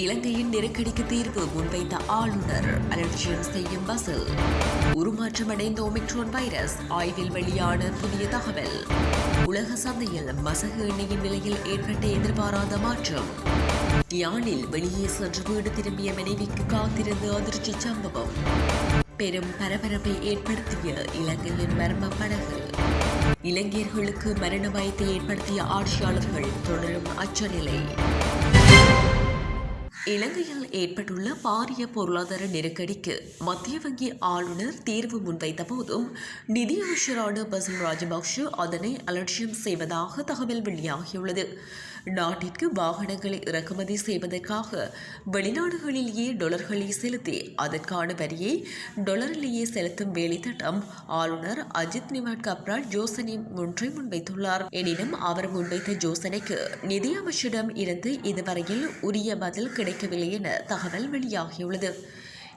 இலங்கையின் நெருக்கடிக்கு தீர்வு முன்வைத்த ஆளுநர். அலட்சியம் செய்யும் பஸ்ஸில் உருமாற்றமடைந்த ஒமிக்ரோன் வைரஸ் ஆய்வில் வெளியான புதிய தகவல். உலக சந்தையில் மசகு எண்ணெயின் விலையில் ஏற்பட்ட எதிர்பாராத மாற்றம். யானில் வெளியே சென்று வீடு திரும்பிய மனைவிக்கு காத்திருந்த அதிர்ச்சி சம்பவம். பெரும் பரபரப்பை ஏற்படுத்திய இலங்கையின் மர்ம படகு. இலங்கையர்களுக்கு மரண பயத்தை ஏற்படுத்திய ஆட்சியாளர்கள் தொடரும் அச்சநிலை இலங்கையில் ஏற்பட்டுள்ள பாரிய பொருளாதார நெருக்கடிக்கு மத்திய வங்கி ஆளுநர் தீர்வு முன்வைத்த போதும் நிதியமைச்சரான பசும் ராஜபக்ஷ அதனை அலட்சியம் செய்வதாக தகவல் வெளியாகியுள்ளது. நாட்டிற்கு வாகனங்களை இறக்குமதி செய்வதற்காக வெளிநாடுகளிலேயே டொலர்களை செலுத்தி அதற்கான வரியை டொலரிலேயே செலுத்தும் வேலை திட்டம் ஆளுநர் அஜித் நிவாட் கப்ரால் யோசனை ஒன்றை முன்வைத்துள்ளார். எனினும் அவர் முன்வைத்த யோசனைக்கு நிதியமைச்சரிடம் இருந்து இதுவரையில் உரிய பதில் கிடைக்கவில்லை என தகவல் வெளியாகியுள்ளது.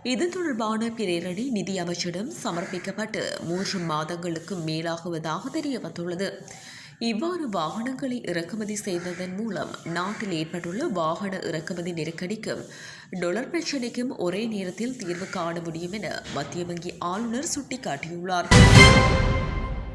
இது தொடர்பான பிரேரணை நிதி அமைச்சரிடம் சமர்ப்பிக்கப்பட்டு மூன்று மாதங்களுக்கு மேலாகுவதாக தெரிய வந்துள்ளது இவ்வாறு வாகனங்களை இறக்குமதி செய்ததன் மூலம் நாட்டில் ஏற்பட்டுள்ள வாகன இறக்குமதி நெருக்கடிக்கும் டொலர் பிரச்சினைக்கும் ஒரே நேரத்தில் தீர்வு காண முடியும் என மத்திய வங்கி ஆளுநர் சுட்டிக்காட்டியுள்ளார்.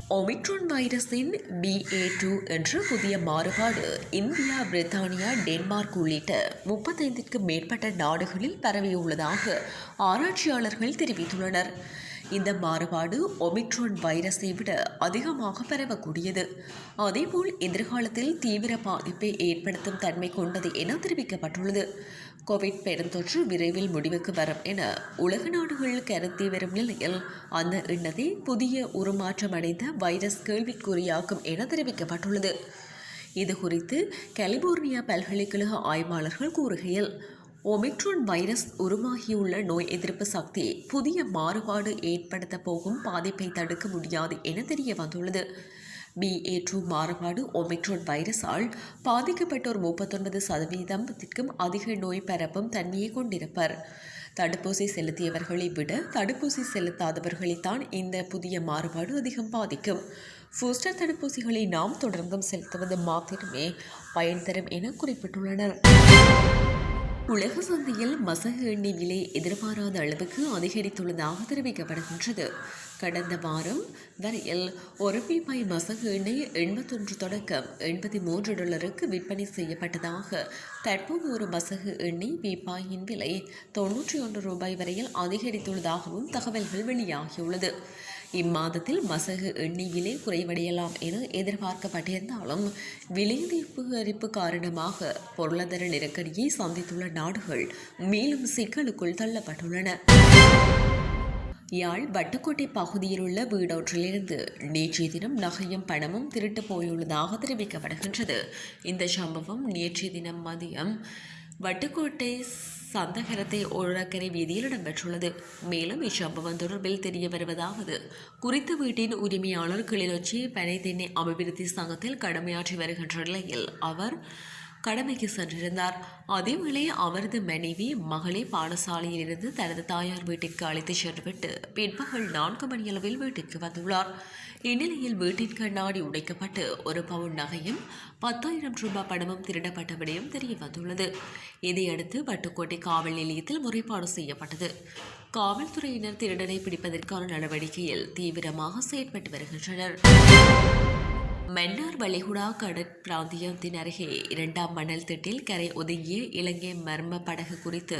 ஒமிக்ரான் வைரஸின் பிஏ டூ என்ற புதிய மாறுபாடு இந்தியா பிரித்தானியா டென்மார்க் உள்ளிட்ட முப்பத்தைந்திற்கு மேற்பட்ட நாடுகளில் பரவியுள்ளதாக ஆராய்ச்சியாளர்கள் தெரிவித்துள்ளனர். இந்த மாறுபாடு ஒமிக்ரான் வைரஸை விட அதிகமாக பரவக்கூடியது. அதேபோல் எதிர்காலத்தில் தீவிர பாதிப்பை ஏற்படுத்தும் தன்மை கொண்டது என தெரிவிக்கப்பட்டுள்ளது. கோவிட் பெருந்தொற்று விரைவில் முடிவுக்கு வரும் என உலக நாடுகள் கருத்தி வரும் நிலையில் அந்த எண்ணத்தை புதிய உருமாற்றமடைந்த வைரஸ் கேள்விக்குறியாக்கும் என தெரிவிக்கப்பட்டுள்ளது. இது குறித்து கலிபோர்னியா பல்கலைக்கழக ஆய்வாளர்கள் கூறுகையில் ஒமிக்ரான் வைரஸ் உருவாகியுள்ள நோய் எதிர்ப்பு சக்தி புதிய மாறுபாடு ஏற்படுத்த போகும் பாதிப்பை தடுக்க முடியாது என தெரிய வந்துள்ளது. பிஏ டூ மாறுபாடு ஒமிக்ரான் வைரஸால் பாதிக்கப்பட்டோர் முப்பத்தொன்பது சதவீதத்திற்கும் அதிக நோய் பரப்பும் தன்மையை கொண்டிருப்பர். தடுப்பூசி செலுத்தியவர்களை விட தடுப்பூசி செலுத்தாதவர்களைத்தான் இந்த புதிய மாறுபாடு அதிகம் பாதிக்கும். பூஸ்டர் தடுப்பூசிகளை நாம் தொடர்ந்தும் செலுத்துவது மாத்திரமே பயன் தரும் என குறிப்பிட்டுள்ளனர். உலக சந்தையில் மசகு எண்ணெய் விலை எதிர்பாராத அளவுக்கு அதிகரித்துள்ளதாக தெரிவிக்கப்படுகின்றது. கடந்த வாரம் வரையில் ஒரு பீப்பாய் மசகு எண்ணெய் எண்பத்தொன்று தொடக்கம் எண்பத்தி மூன்று டாலருக்கு விற்பனை செய்யப்பட்டதாக தற்போது ஒரு மசகு எண்ணெய் பீப்பாயின் விலை தொன்னூற்றி ஒன்று ரூபாய் வரையில் அதிகரித்துள்ளதாகவும் தகவல்கள் வெளியாகியுள்ளது. இம்மாதத்தில் மசகு எண்ணெய் விலை குறைவடையலாம் என எதிர்பார்க்கப்பட்டிருந்தாலும் விலை அதிகரிப்பு காரணமாக பொருளாதார நெருக்கடியை சந்தித்துள்ள நாடுகள் மேலும் சிக்கலுக்குள் தள்ளப்பட்டுள்ளன. யாழ் வட்டுக்கோட்டை பகுதியில் உள்ள வீடொன்றிலிருந்து நேற்றைய தினம் நகையும் பணமும் திருட்டு போயுள்ளதாக தெரிவிக்கப்படுகின்றது. இந்த சம்பவம் நேற்றைய தினம் மதியம் வட்டுக்கோட்டை சந்தகரத்தை ஓரக்கரை வீதியில் இடம்பெற்றுள்ளது. மேலும் இச்சம்பவம் தொடர்பில் தெரிய வருவதாவது குறித்த வீட்டின் உரிமையாளர் கிளிநொச்சி பனை தென்னை அபிவிருத்தி சங்கத்தில் கடமையாற்றி வருகின்ற நிலையில் அவர் கடமைக்கு சென்றிருந்தார். அதேவேளை அவரது மனைவி மகளை பாடசாலையிலிருந்து தனது தாயார் வீட்டிற்கு அழைத்து சென்றுவிட்டு பிற்பகல் நான்கு மணியளவில் வீட்டிற்கு வந்துள்ளார். இந்நிலையில் வீட்டின் கண்ணாடி உடைக்கப்பட்டு ஒரு பவுன் நகையும் பத்தாயிரம் ரூபாய் பணமும் திருடப்பட்ட விடயம் தெரிய வந்துள்ளது. இதையடுத்து வட்டுக்கோட்டை காவல் நிலையத்தில் முறைப்பாடு செய்யப்பட்டது. காவல்துறையினர் திருடனை பிடிப்பதற்கான நடவடிக்கையில் தீவிரமாக செயற்பட்டு வருகின்றனர். மன்னார் வளைகுடா கடற்பிராந்தியத்தின் அருகே இரண்டாம் மணல் திட்டில் கரை ஒதுங்கிய இலங்கை மர்ம படகு குறித்து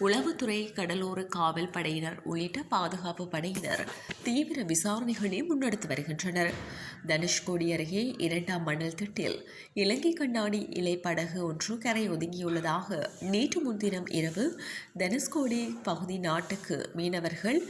உளவுத்துறை கடலோர காவல் படையினர் உள்ளிட்ட பாதுகாப்பு படையினர் தீவிர விசாரணைகளை முன்னெடுத்து வருகின்றனர். தனுஷ்கோடி அருகே இரண்டாம் மணல் திட்டில் இலங்கை கண்ணாடி இலை படகு ஒன்று கரை ஒதுங்கியுள்ளதாக நேற்று முன்தினம் இரவு தனுஷ்கோடி பகுதி நாட்டுக்கு மீனவர்கள்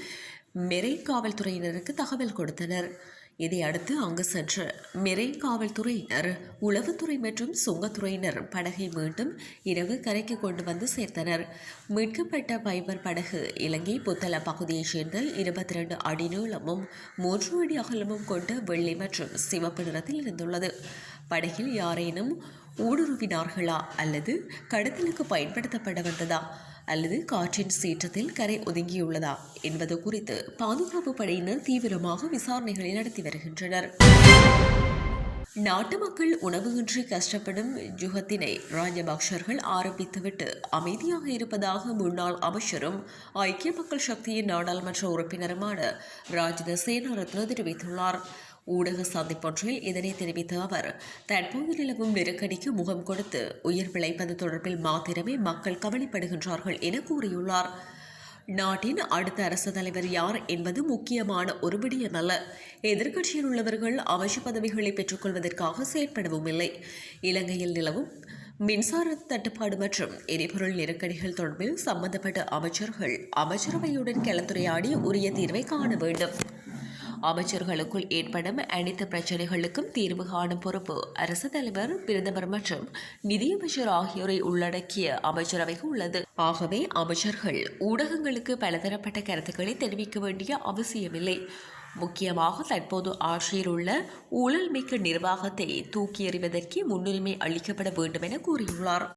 மெரை காவல்துறையினருக்கு தகவல் கொடுத்தனர். இதையடுத்து அங்கு சென்ற மிரை காவல்துறையினர் உளவுத்துறை மற்றும் சுங்கத்துறையினர் படகை மீண்டும் இரவு கரைக்கு கொண்டு வந்து சேர்த்தனர். மீட்கப்பட்ட பைபர் படகு இலங்கை புத்தள பகுதியைச் சேர்ந்த இருபத்தி ரெண்டு அடி நீளமும் மூன்று அடி அகலமும் கொண்ட வெள்ளி மற்றும் சிவப்பு நிறத்தில் இருந்துள்ளது. படகில் யாரேனும் ஊடுருவினார்களா அல்லது கடத்தலுக்கு பயன்படுத்தப்பட வந்ததா? அல்லது காற்றின் சீற்றத்தில் கரை ஒதுங்கியுள்ளதா என்பது குறித்து பாதுகாப்பு படையினர் தீவிரமாக விசாரணைகளை நடத்தி வருகின்றனர். நாட்டு மக்கள் உணவுகின்றி கஷ்டப்படும் யுகத்தினை ராஜபக்ஷர்கள் ஆரம்பித்துவிட்டு அமைதியாக இருப்பதாக முன்னாள் அமைச்சரும் ஐக்கிய மக்கள் சக்தியின் நாடாளுமன்ற உறுப்பினருமான ராஜித சேனாரத்ன தெரிவித்துள்ளார். ஊடக சந்திப்பொன்றில் இதனை தெரிவித்த அவர் தற்போது நிலவும் நெருக்கடிக்கு முகம் கொடுத்து உயிர் பிழைப்பது தொடர்பில் மாத்திரமே மக்கள் கவலைப்படுகின்றார்கள் என கூறியுள்ளார். நாட்டின் அடுத்த அரசு தலைவர் யார் என்பது முக்கியமான ஒரு விடயமல்ல எதிர்க்கட்சியில் உள்ளவர்கள் அமைச்சு பதவிகளை பெற்றுக்கொள்வதற்காக செயற்படவும் இல்லை. இலங்கையில் நிலவும் மின்சார தட்டுப்பாடு மற்றும் எரிபொருள் நெருக்கடிகள் தொடர்பில் சம்பந்தப்பட்ட அமைச்சர்கள் அமைச்சரவையுடன் கலந்துரையாடி உரிய தீர்வை காண வேண்டும். அமைச்சர்களுக்குள் ஏற்படும் அனைத்து பிரச்சனைகளுக்கும் தீர்வு காணும் பொறுப்பு அரசு தலைவர் பிரதமர் மற்றும் நிதியமைச்சர் ஆகியோரை உள்ளடக்கிய அமைச்சரவைக்கு உள்ளது. ஆகவே அமைச்சர்கள் ஊடகங்களுக்கு பலதரப்பட்ட கருத்துக்களை தெரிவிக்க வேண்டிய அவசியமில்லை. முக்கியமாக தற்போது ஆட்சியில் உள்ள ஊழல் மிக்க நிர்வாகத்தை தூக்கி எறிவதற்கு முன்னுரிமை அளிக்கப்பட வேண்டும் என கூறியுள்ளார்.